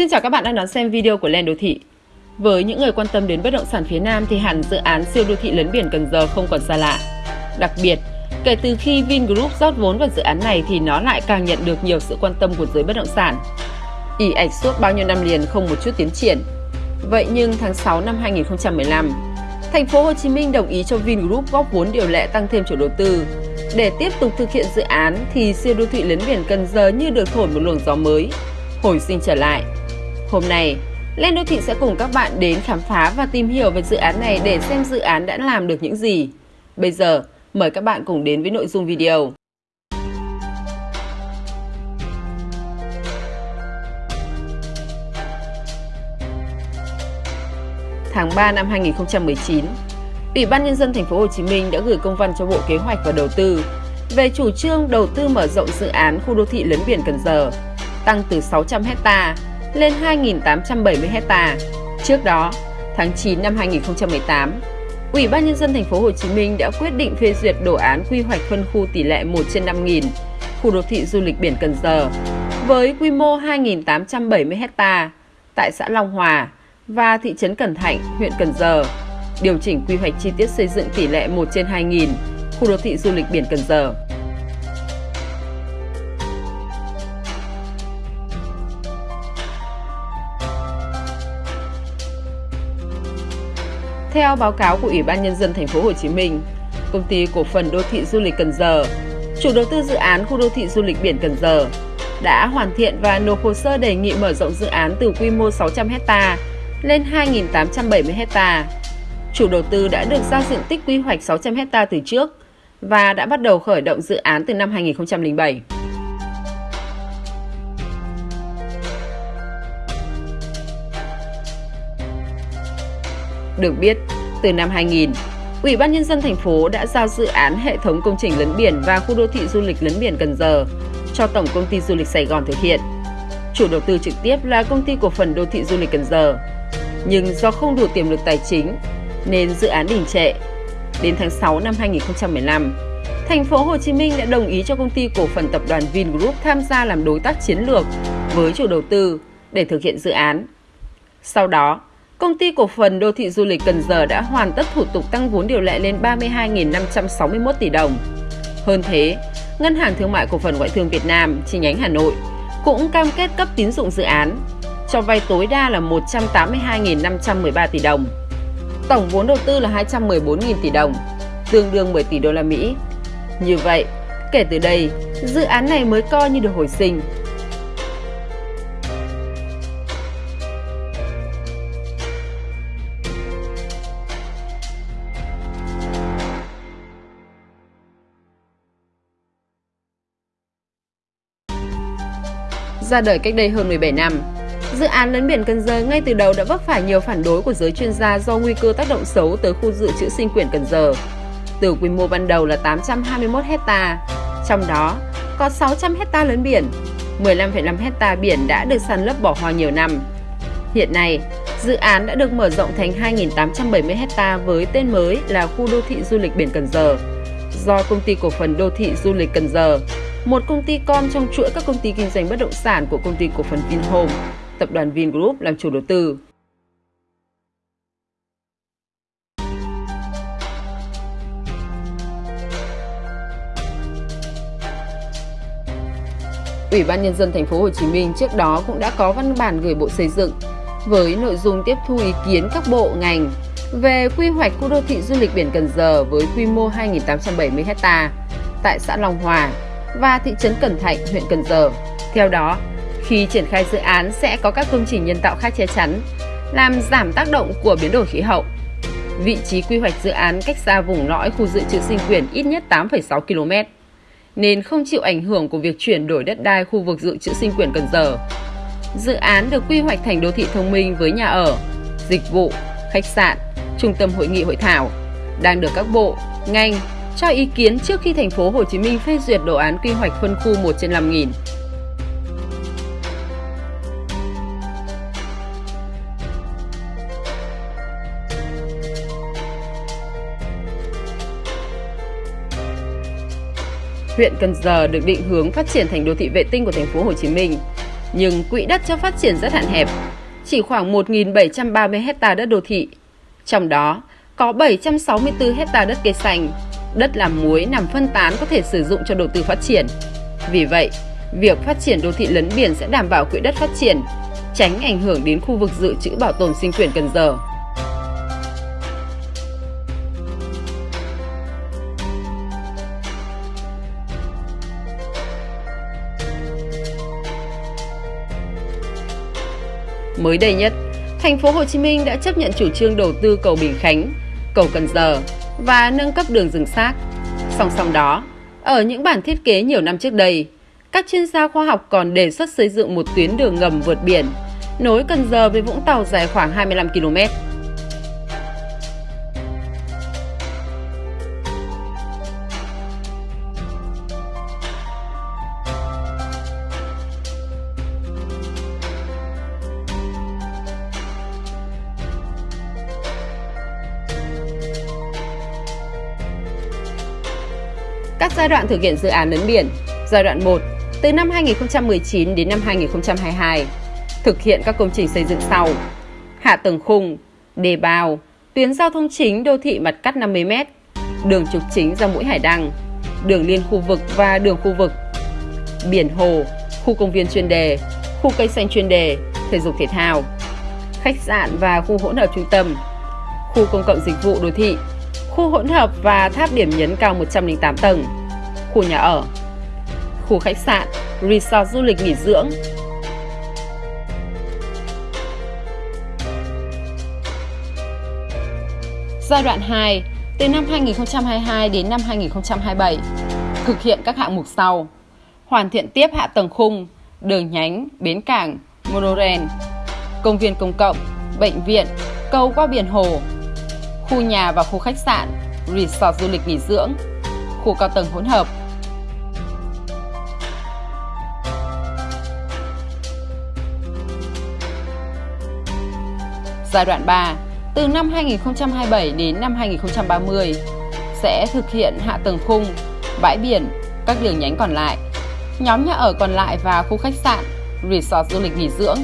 Xin chào các bạn đang đón xem video của Lên Đô Thị. Với những người quan tâm đến bất động sản phía Nam thì hẳn dự án siêu đô thị lấn biển Cần Giờ không còn xa lạ. Đặc biệt, kể từ khi Vingroup rót vốn vào dự án này thì nó lại càng nhận được nhiều sự quan tâm của giới bất động sản. ỉ ạch suốt bao nhiêu năm liền không một chút tiến triển. Vậy nhưng tháng 6 năm 2015, thành phố Hồ Chí Minh đồng ý cho Vingroup góp vốn điều lệ tăng thêm chủ đầu tư. Để tiếp tục thực hiện dự án thì siêu đô thị lấn biển Cần Giờ như được thổi một luồng gió mới, hồi sinh trở lại. Hôm nay, Lên Đô Thị sẽ cùng các bạn đến khám phá và tìm hiểu về dự án này để xem dự án đã làm được những gì. Bây giờ, mời các bạn cùng đến với nội dung video. Tháng 3 năm 2019, Ủy ban nhân dân thành phố Hồ Chí Minh đã gửi công văn cho Bộ Kế hoạch và Đầu tư về chủ trương đầu tư mở rộng dự án khu đô thị lấn biển Cần Giờ, tăng từ 600 hecta lên 2.870 hecta. Trước đó, tháng 9 năm 2018, Ủy ban nhân dân thành phố Hồ Chí Minh đã quyết định phê duyệt đồ án quy hoạch phân khu tỷ lệ 1 trên 5.000 khu đô thị du lịch biển Cần Giờ với quy mô 2.870 hecta tại xã Long Hòa và thị trấn Cần Thạnh, huyện Cần Giờ, điều chỉnh quy hoạch chi tiết xây dựng tỷ lệ 1 trên 2.000 khu đô thị du lịch biển Cần Giờ. Theo báo cáo của Ủy ban nhân dân thành phố Hồ Chí Minh, công ty cổ phần đô thị du lịch Cần Giờ, chủ đầu tư dự án khu đô thị du lịch biển Cần Giờ, đã hoàn thiện và nộp hồ sơ đề nghị mở rộng dự án từ quy mô 600 ha lên 2.870 ha. Chủ đầu tư đã được giao diện tích quy hoạch 600 ha từ trước và đã bắt đầu khởi động dự án từ năm 2007. Được biết, từ năm 2000, Ủy ban nhân dân thành phố đã giao dự án hệ thống công trình lấn biển và khu đô thị du lịch lấn biển Cần Giờ cho Tổng công ty Du lịch Sài Gòn thực hiện. Chủ đầu tư trực tiếp là công ty cổ phần đô thị du lịch Cần Giờ. Nhưng do không đủ tiềm lực tài chính nên dự án đình trệ. Đến tháng 6 năm 2015, thành phố Hồ Chí Minh đã đồng ý cho công ty cổ phần tập đoàn Vingroup tham gia làm đối tác chiến lược với chủ đầu tư để thực hiện dự án. Sau đó, Công ty cổ phần đô thị du lịch Cần Giờ đã hoàn tất thủ tục tăng vốn điều lệ lên 32.561 tỷ đồng. Hơn thế, Ngân hàng Thương mại Cổ phần Ngoại thương Việt Nam chi nhánh Hà Nội cũng cam kết cấp tín dụng dự án, cho vay tối đa là 182.513 tỷ đồng. Tổng vốn đầu tư là 214.000 tỷ đồng, tương đương 10 tỷ đô la Mỹ. Như vậy, kể từ đây, dự án này mới coi như được hồi sinh, ra đời cách đây hơn 17 năm. Dự án lấn biển Cần Giờ ngay từ đầu đã vấp phải nhiều phản đối của giới chuyên gia do nguy cơ tác động xấu tới khu dự trữ sinh quyển Cần Giờ. Từ quy mô ban đầu là 821 hecta, trong đó có 600 hecta lớn biển, 15,5 hecta biển đã được săn lấp bỏ hoang nhiều năm. Hiện nay, dự án đã được mở rộng thành 2.870 hecta với tên mới là khu đô thị du lịch biển Cần Giờ do công ty cổ phần đô thị du lịch Cần Giờ một công ty con trong chuỗi các công ty kinh doanh bất động sản của công ty cổ phần Vinhome, tập đoàn Vingroup làm chủ đầu tư. Ủy ban nhân dân thành phố Hồ Chí Minh trước đó cũng đã có văn bản gửi Bộ Xây dựng với nội dung tiếp thu ý kiến các bộ ngành về quy hoạch khu đô thị du lịch biển Cần Giờ với quy mô 2.870 ha tại xã Long Hòa, và thị trấn Cần Thạnh, huyện Cần Giờ. Theo đó, khi triển khai dự án sẽ có các công trình nhân tạo khác che chắn, làm giảm tác động của biến đổi khí hậu. Vị trí quy hoạch dự án cách xa vùng lõi khu dự trữ sinh quyền ít nhất 8,6 km, nên không chịu ảnh hưởng của việc chuyển đổi đất đai khu vực dự trữ sinh quyền Cần Giờ. Dự án được quy hoạch thành đô thị thông minh với nhà ở, dịch vụ, khách sạn, trung tâm hội nghị hội thảo, đang được các bộ, ngành, cho ý kiến trước khi thành phố Hồ Chí Minh phê duyệt đồ án quy hoạch phân khu 1 trên 5.000. Huyện Cần Giờ được định hướng phát triển thành đô thị vệ tinh của thành phố Hồ Chí Minh Nhưng quỹ đất cho phát triển rất hạn hẹp, chỉ khoảng 1.730 hecta đất đô thị. Trong đó có 764 hecta đất cây xanh, đất làm muối nằm phân tán có thể sử dụng cho đầu tư phát triển. Vì vậy, việc phát triển đô thị lấn biển sẽ đảm bảo quỹ đất phát triển, tránh ảnh hưởng đến khu vực dự trữ bảo tồn sinh quyển Cần Giờ. Mới đây nhất, thành phố Hồ Chí Minh đã chấp nhận chủ trương đầu tư cầu Bình Khánh, cầu Cần Giờ và nâng cấp đường rừng xác. Song song đó, ở những bản thiết kế nhiều năm trước đây, các chuyên gia khoa học còn đề xuất xây dựng một tuyến đường ngầm vượt biển nối Cần Giờ với Vũng Tàu dài khoảng 25 km. Các giai đoạn thực hiện dự án lấn biển. Giai đoạn 1 từ năm 2019 đến năm 2022 thực hiện các công trình xây dựng sau. Hạ tầng khung, đề bào, tuyến giao thông chính đô thị mặt cắt 50m, đường trục chính ra mũi Hải Đăng, đường liên khu vực và đường khu vực, biển hồ, khu công viên chuyên đề, khu cây xanh chuyên đề, thể dục thể thao, khách sạn và khu hỗn hợp trung tâm, khu công cộng dịch vụ đô thị, khu hỗn hợp và tháp điểm nhấn cao 108 tầng, khu nhà ở, khu khách sạn, resort du lịch nghỉ dưỡng. Giai đoạn 2, từ năm 2022 đến năm 2027, thực hiện các hạng mục sau. Hoàn thiện tiếp hạ tầng khung, đường nhánh, bến cảng, monorail, công viên công cộng, bệnh viện, cầu qua biển hồ, khu nhà và khu khách sạn, resort du lịch nghỉ dưỡng, khu cao tầng hỗn hợp, Giai đoạn 3, từ năm 2027 đến năm 2030, sẽ thực hiện hạ tầng khung, bãi biển, các đường nhánh còn lại, nhóm nhà ở còn lại và khu khách sạn, resort du lịch nghỉ dưỡng.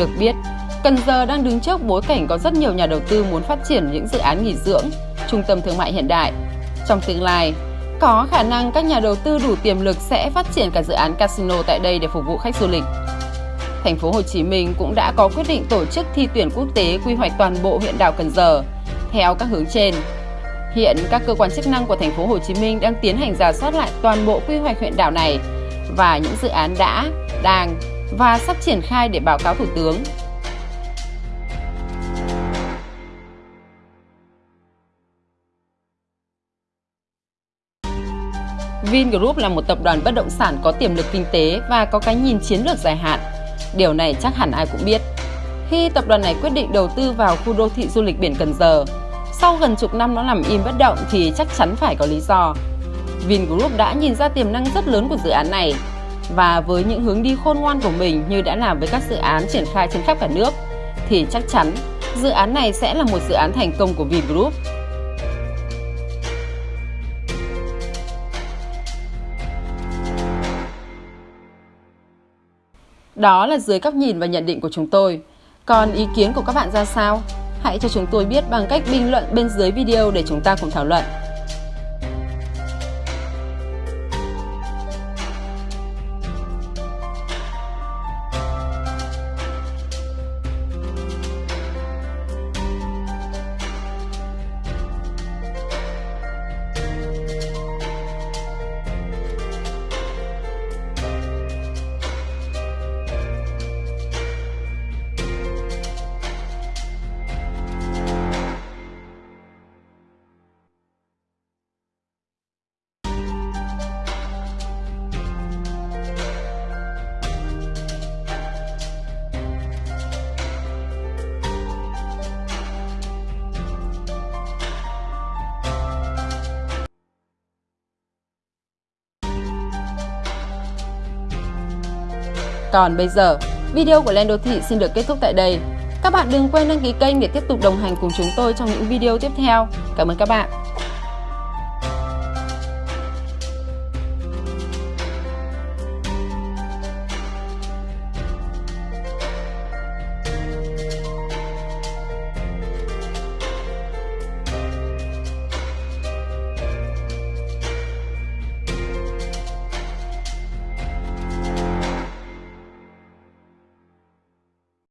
Được biết, Cần Giờ đang đứng trước bối cảnh có rất nhiều nhà đầu tư muốn phát triển những dự án nghỉ dưỡng, trung tâm thương mại hiện đại. Trong tương lai, có khả năng các nhà đầu tư đủ tiềm lực sẽ phát triển cả dự án casino tại đây để phục vụ khách du lịch. Thành phố Hồ Chí Minh cũng đã có quyết định tổ chức thi tuyển quốc tế quy hoạch toàn bộ huyện đảo Cần Giờ theo các hướng trên. Hiện các cơ quan chức năng của thành phố Hồ Chí Minh đang tiến hành giả soát lại toàn bộ quy hoạch huyện đảo này và những dự án đã, đang và sắp triển khai để báo cáo Thủ tướng. Vingroup là một tập đoàn bất động sản có tiềm lực kinh tế và có cái nhìn chiến lược dài hạn. Điều này chắc hẳn ai cũng biết. Khi tập đoàn này quyết định đầu tư vào khu đô thị du lịch biển Cần Giờ, sau gần chục năm nó nằm im bất động thì chắc chắn phải có lý do. Vingroup đã nhìn ra tiềm năng rất lớn của dự án này và với những hướng đi khôn ngoan của mình như đã làm với các dự án triển khai trên khắp cả nước, thì chắc chắn dự án này sẽ là một dự án thành công của Vingroup. Đó là dưới góc nhìn và nhận định của chúng tôi. Còn ý kiến của các bạn ra sao? Hãy cho chúng tôi biết bằng cách bình luận bên dưới video để chúng ta cùng thảo luận. Còn bây giờ, video của Lên Đô Thị xin được kết thúc tại đây. Các bạn đừng quên đăng ký kênh để tiếp tục đồng hành cùng chúng tôi trong những video tiếp theo. Cảm ơn các bạn.